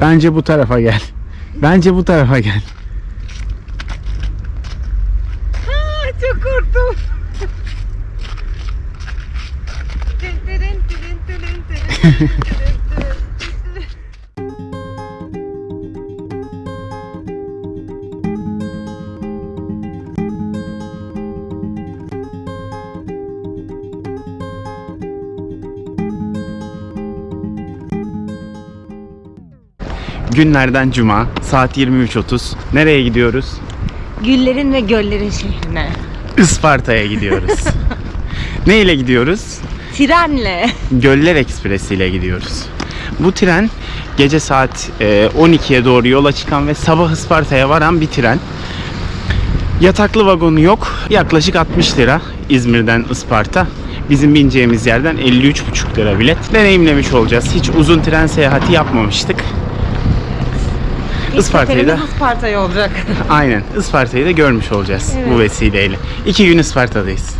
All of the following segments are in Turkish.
Bence bu tarafa gel. Bence bu tarafa gel. Aa, çok korktum. Günlerden cuma saat 23.30. Nereye gidiyoruz? Güllerin ve göllerin şehrine. Isparta'ya gidiyoruz. ne ile gidiyoruz? Trenle. Göller Ekspresi ile gidiyoruz. Bu tren gece saat e, 12'ye doğru yola çıkan ve sabah Isparta'ya varan bir tren. Yataklı vagonu yok. Yaklaşık 60 lira İzmir'den Isparta. Bizim bineceğimiz yerden 53,5 lira bilet. Deneyimlemiş olacağız. Hiç uzun tren seyahati yapmamıştık. Isparta'yı da Isparta'ya olacak. aynen Isparta'yı da görmüş olacağız Evet. bu vesileyle. İki gün Isparta'dayız.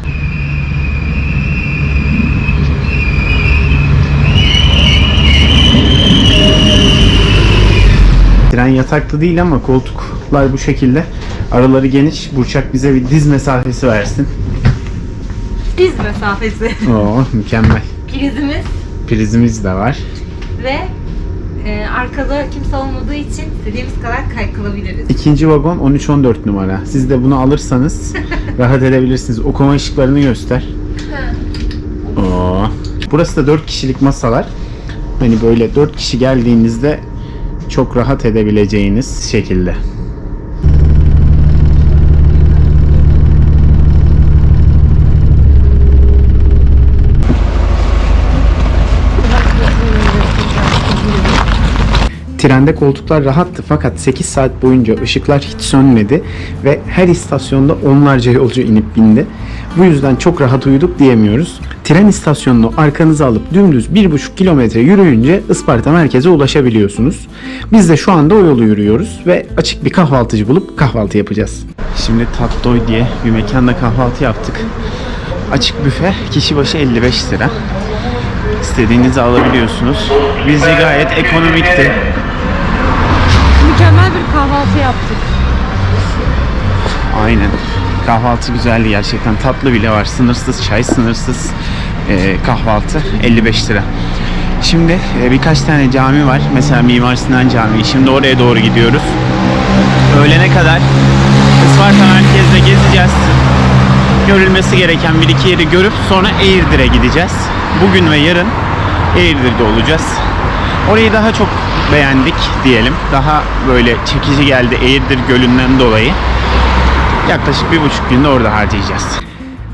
Tren yataklı değil ama koltuklar bu şekilde. Araları geniş. Burçak bize bir diz mesafesi versin. Diz mesafesi. Oo mükemmel. Prizimiz Prizimiz de var. ve e, arkada kimse olmadığı için istediğimiz kadar kaykılabiliriz. İkinci vagon 13-14 numara. Siz de bunu alırsanız rahat edebilirsiniz. Okuma ışıklarını göster. Oo. Burası da 4 kişilik masalar. Hani böyle 4 kişi geldiğinizde çok rahat edebileceğiniz şekilde. Trende koltuklar rahattı fakat 8 saat boyunca ışıklar hiç sönmedi ve her istasyonda onlarca yolcu inip bindi. Bu yüzden çok rahat uyuduk diyemiyoruz. Tren istasyonunu arkanıza alıp dümdüz 1,5 kilometre yürüyünce Isparta merkeze ulaşabiliyorsunuz. Biz de şu anda o yolu yürüyoruz ve açık bir kahvaltıcı bulup kahvaltı yapacağız. Şimdi Tattoy diye bir mekanda kahvaltı yaptık. Açık büfe kişi başı 55 lira. İstediğinizi alabiliyorsunuz. Bizce gayet ekonomikti. Kahvaltı yaptık. Aynen. Kahvaltı güzeldi gerçekten. Tatlı bile var. Sınırsız çay, sınırsız e, kahvaltı. 55 lira. Şimdi e, birkaç tane cami var. Mesela Mimar Sinan Camii. Şimdi oraya doğru gidiyoruz. Öğlene kadar Isparta merkezde gezeceğiz. Görülmesi gereken bir iki yeri görüp sonra Eğirdir'e gideceğiz. Bugün ve yarın Eğirdir'de olacağız. Orayı daha çok beğendik diyelim. Daha böyle çekici geldi Eğirdir Gölü'nden dolayı. Yaklaşık bir buçuk günde orada harcayacağız.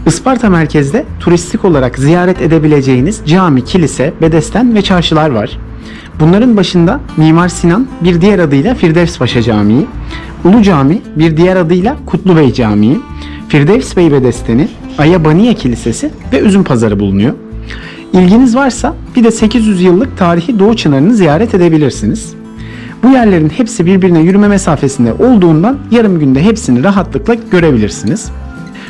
Isparta merkezde turistik olarak ziyaret edebileceğiniz cami, kilise, bedesten ve çarşılar var. Bunların başında Mimar Sinan bir diğer adıyla Firdevs Paşa Camii, Ulu Cami bir diğer adıyla Kutlubey Camii, Firdevs Bey Bedesteni, Ayabaniye Kilisesi ve Üzüm Pazarı bulunuyor. İlginiz varsa bir de 800 yıllık tarihi Doğu Çınarı'nı ziyaret edebilirsiniz. Bu yerlerin hepsi birbirine yürüme mesafesinde olduğundan yarım günde hepsini rahatlıkla görebilirsiniz.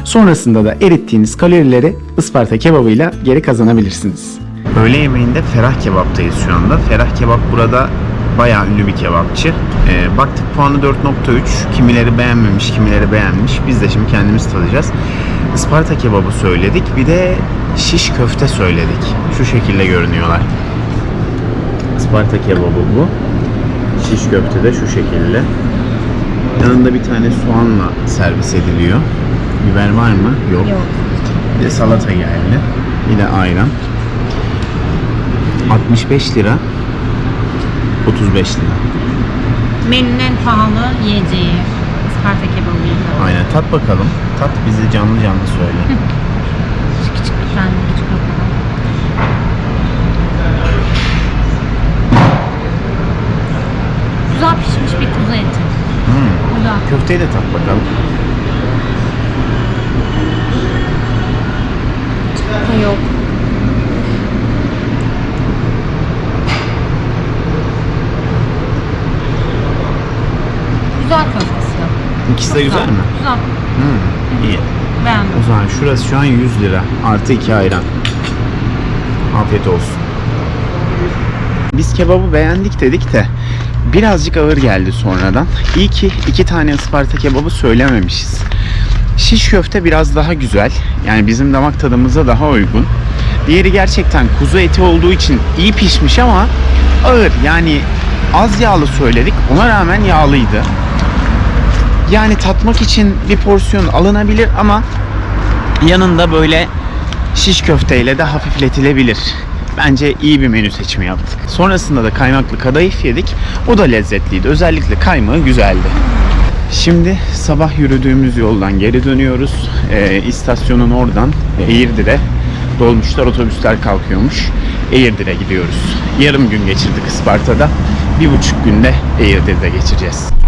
Sonrasında da erittiğiniz kalorileri Isparta kebabıyla geri kazanabilirsiniz. Öğle yemeğinde Ferah Kebap'tayız şu anda. Ferah Kebap burada bayağı ünlü bir kebapçı. Ee, baktık puanı 4.3. Kimileri beğenmemiş, kimileri beğenmiş. Biz de şimdi kendimiz tadacağız. Isparta kebabı söyledik. Bir de şiş köfte söyledik. Şu şekilde görünüyorlar. Isparta kebabı bu. Şiş köfte de şu şekilde. Yanında bir tane soğanla servis ediliyor. Biber var mı? Yok. Yok. Bir de salata geldi. Bir de ayran. 65 lira. 35 lira. Menünün en pahalı yiyeceği. Isparta kebabıydı. Aynen. Tat bakalım. Tat bize canlı canlı söyle. Küçük bir tane küçük bakalım. Güzel pişmiş bir kuzu eti. Hmm. Köfteyi de tat bakalım. Ha, Yok. Güzel köftesi. De güzel mi? Güzel. Hmm. İyi. Beğendim. O zaman şurası şu an 100 lira. Artı 2 ayran. Afiyet olsun. Biz kebabı beğendik dedik de birazcık ağır geldi sonradan. İyi ki iki tane Isparta kebabı söylememişiz. Şiş köfte biraz daha güzel. Yani bizim damak tadımıza daha uygun. Diğeri gerçekten kuzu eti olduğu için iyi pişmiş ama ağır. Yani az yağlı söyledik. Ona rağmen yağlıydı. Yani tatmak için bir porsiyon alınabilir ama yanında böyle şiş köfteyle de hafifletilebilir. Bence iyi bir menü seçimi yaptık. Sonrasında da kaymaklı kadayıf yedik. O da lezzetliydi. Özellikle kaymağı güzeldi. Şimdi sabah yürüdüğümüz yoldan geri dönüyoruz. Ee, istasyonun oradan Eğirdir'e dolmuşlar, otobüsler kalkıyormuş. Eğirdir'e gidiyoruz. Yarım gün geçirdik Isparta'da. Bir buçuk günde Eğirdir'de geçireceğiz.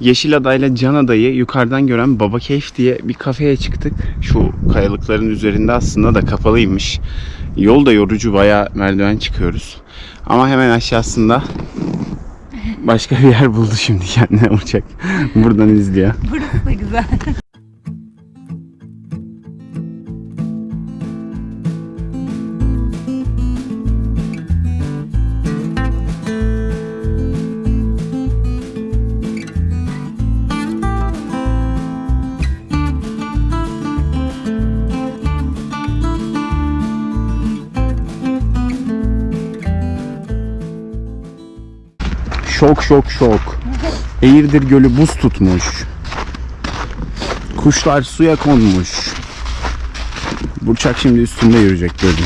Yeşilada'yla ile Can Adayı yukarıdan gören Baba Keyif diye bir kafeye çıktık. Şu kayalıkların üzerinde aslında da kapalıymış. Yol da yorucu bayağı merdiven çıkıyoruz. Ama hemen aşağısında başka bir yer buldu şimdi kendine uçak. Buradan izliyor. Burası da güzel. Şok şok şok. Eğirdir Gölü buz tutmuş. Kuşlar suya konmuş. Burçak şimdi üstünde yürüyecek gölün.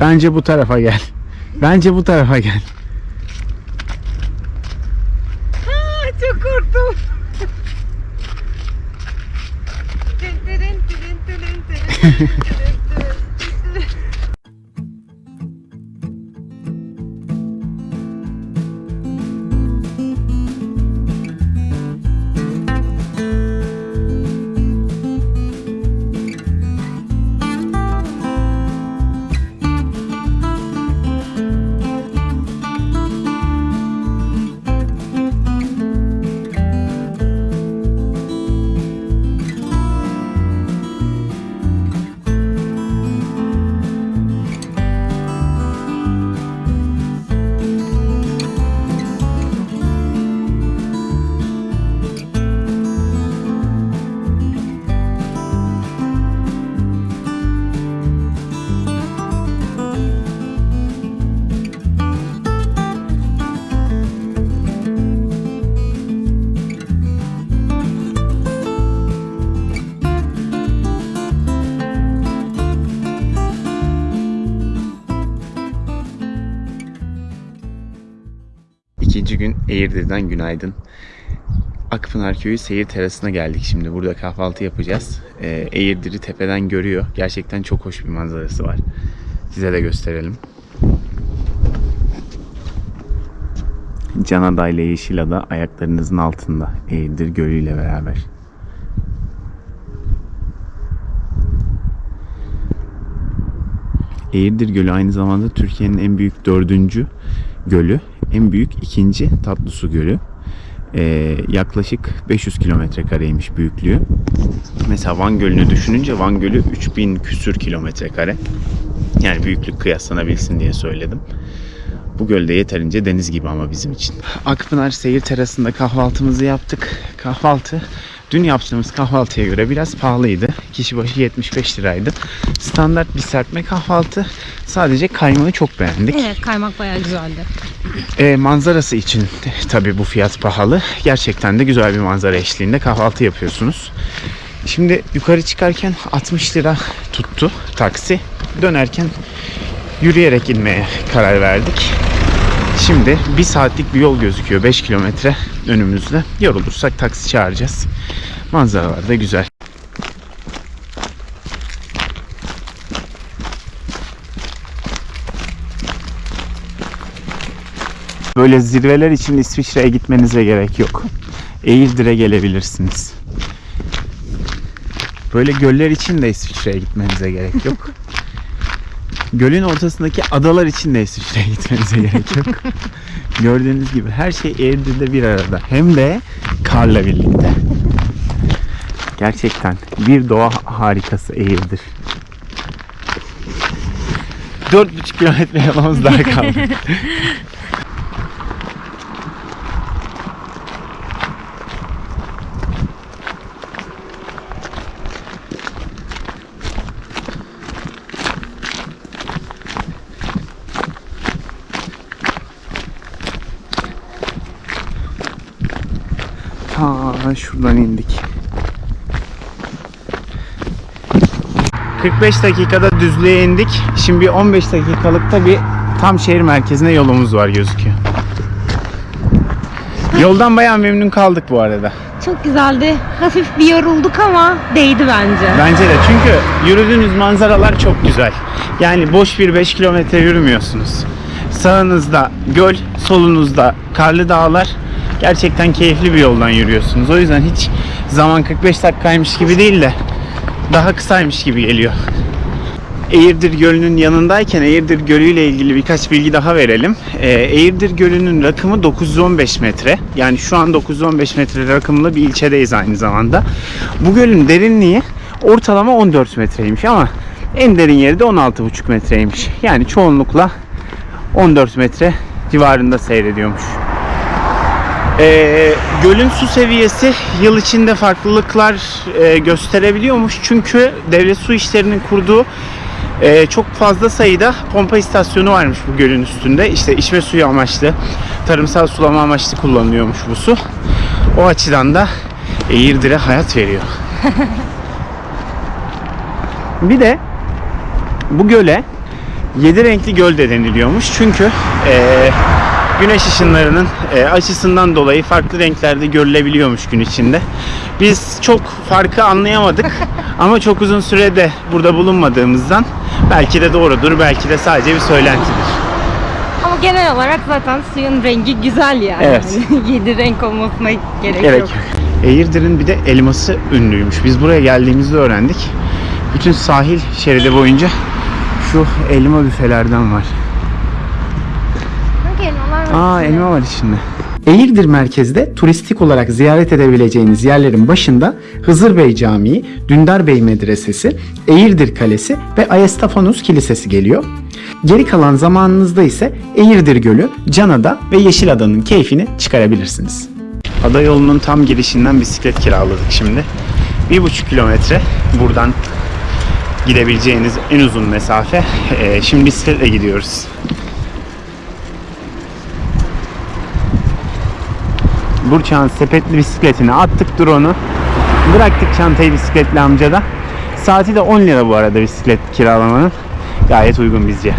Bence bu tarafa gel. Bence bu tarafa gel. Çok korktum. Eğirdir'den günaydın. Akpınar Köyü seyir terasına geldik şimdi. Burada kahvaltı yapacağız. Ee, Eğirdir'i tepeden görüyor. Gerçekten çok hoş bir manzarası var. Size de gösterelim. Canada ile Yeşilada ayaklarınızın altında. Eğirdir Gölü ile beraber. Eğirdir Gölü aynı zamanda Türkiye'nin en büyük dördüncü gölü. En büyük ikinci tatlı su gölü. Ee, yaklaşık 500 kilometre kareymiş büyüklüğü. Mesela Van Gölü'nü düşününce Van Gölü 3000 küsür kilometre kare. Yani büyüklük kıyaslanabilsin diye söyledim. Bu gölde yeterince deniz gibi ama bizim için. Akpınar seyir terasında kahvaltımızı yaptık. Kahvaltı dün yaptığımız kahvaltıya göre biraz pahalıydı. Kişi başı 75 liraydı. Standart bir serpme kahvaltı. Sadece kaymağı çok beğendik. Evet kaymak bayağı güzeldi. E, manzarası için tabii bu fiyat pahalı. Gerçekten de güzel bir manzara eşliğinde kahvaltı yapıyorsunuz. Şimdi yukarı çıkarken 60 lira tuttu taksi. Dönerken yürüyerek inmeye karar verdik. Şimdi bir saatlik bir yol gözüküyor. 5 kilometre önümüzde. Yorulursak taksi çağıracağız. Manzaralar da güzel. Böyle zirveler için İsviçre'ye gitmenize gerek yok. Eğildir'e gelebilirsiniz. Böyle göller için de İsviçre'ye gitmenize gerek yok. Gölün ortasındaki adalar için de İsviçre'ye gitmenize gerek yok. Gördüğünüz gibi her şey Eğirdir'de bir arada. Hem de karla birlikte. Gerçekten bir doğa harikası Eğirdir. 4,5 kilometre yapmamız daha kaldı. Ta şuradan indik. 45 dakikada düzlüğe indik. Şimdi bir 15 dakikalıkta bir tam şehir merkezine yolumuz var gözüküyor. Yoldan bayağı memnun kaldık bu arada. Çok güzeldi. Hafif bir yorulduk ama değdi bence. Bence de çünkü yürüdüğünüz manzaralar çok güzel. Yani boş bir 5 kilometre yürümüyorsunuz. Sağınızda göl, solunuzda karlı dağlar. Gerçekten keyifli bir yoldan yürüyorsunuz. O yüzden hiç zaman 45 dakikaymış gibi değil de daha kısaymış gibi geliyor. Eğirdir Gölü'nün yanındayken Eğirdir Gölü ile ilgili birkaç bilgi daha verelim. Ee, Eğirdir Gölü'nün rakımı 915 metre. Yani şu an 915 metre rakımlı bir ilçedeyiz aynı zamanda. Bu gölün derinliği ortalama 14 metreymiş ama en derin yeri de 16,5 metreymiş. Yani çoğunlukla 14 metre civarında seyrediyormuş. Ee, gölün su seviyesi yıl içinde farklılıklar e, gösterebiliyormuş. Çünkü devlet su işlerinin kurduğu e, çok fazla sayıda pompa istasyonu varmış bu gölün üstünde. İşte içme suyu amaçlı, tarımsal sulama amaçlı kullanılıyormuş bu su. O açıdan da Eğirdir'e hayat veriyor. Bir de bu göle yedi renkli göl de deniliyormuş. Çünkü e, güneş ışınlarının e, açısından dolayı farklı renklerde görülebiliyormuş gün içinde. Biz çok farkı anlayamadık ama çok uzun sürede burada bulunmadığımızdan belki de doğrudur, belki de sadece bir söylentidir. Ama genel olarak zaten suyun rengi güzel yani. Evet. Yedi renk olmasına gerek, Gerek yok. Eğirdir'in bir de elması ünlüymüş. Biz buraya geldiğimizde öğrendik. Bütün sahil şeridi boyunca şu elma büfelerden var. Elmalar var Aa içinde? elma var içinde. Eğirdir merkezde turistik olarak ziyaret edebileceğiniz yerlerin başında Hızır Bey Camii, Dündar Bey Medresesi, Eğirdir Kalesi ve Ayestafanus Kilisesi geliyor. Geri kalan zamanınızda ise Eğirdir Gölü, Canada ve Yeşilada'nın keyfini çıkarabilirsiniz. Ada yolunun tam girişinden bisiklet kiraladık şimdi. Bir buçuk kilometre buradan gidebileceğiniz en uzun mesafe. Ee, şimdi bisikletle gidiyoruz. Burçak'ın sepetli bisikletini attık drone'u. Bıraktık çantayı bisikletli amcada. Saati de 10 lira bu arada bisiklet kiralamanın. Gayet uygun bizce.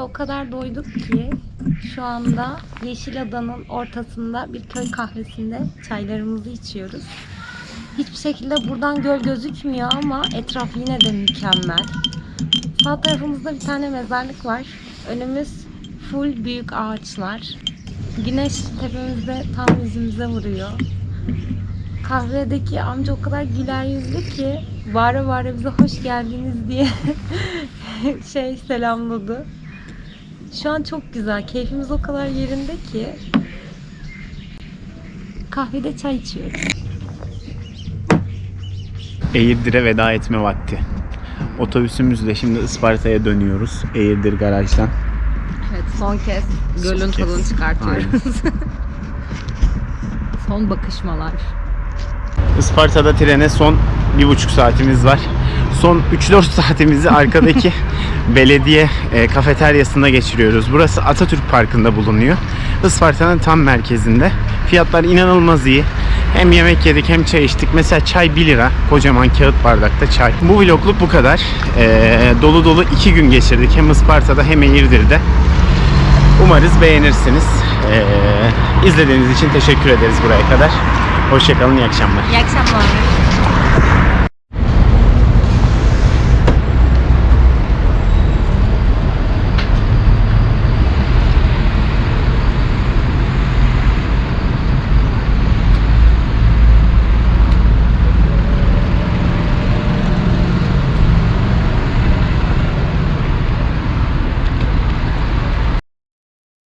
O kadar doyduk ki şu anda Yeşilada'nın ortasında bir köy kahvesinde çaylarımızı içiyoruz. Hiçbir şekilde buradan göl gözükmüyor ama etraf yine de mükemmel. Sağ tarafımızda bir tane mezarlık var. Önümüz full büyük ağaçlar. Güneş tepemizde tam yüzümüze vuruyor. Kahvedeki amca o kadar güler yüzlü ki bağıra bağıra bize hoş geldiniz diye şey selamladı. Şu an çok güzel. Keyfimiz o kadar yerinde ki. Kahvede çay içiyoruz. Eğirdir'e veda etme vakti. Otobüsümüzle şimdi Isparta'ya dönüyoruz. Eğirdir garajdan. Evet son kez gölün Son kez. tadını çıkartıyoruz. son bakışmalar. Isparta'da trene son bir buçuk saatimiz var. Son 3-4 saatimizi arkadaki belediye e, kafeteryasında geçiriyoruz. Burası Atatürk Parkı'nda bulunuyor. Isparta'nın tam merkezinde. Fiyatlar inanılmaz iyi. Hem yemek yedik hem çay içtik. Mesela çay 1 lira. Kocaman kağıt bardakta çay. Bu vlogluk bu kadar. E, dolu dolu 2 gün geçirdik. Hem Isparta'da hem Eğirdir'de. Umarız beğenirsiniz. E, izlediğiniz için teşekkür ederiz buraya kadar. Hoşçakalın, iyi akşamlar. İyi akşamlar.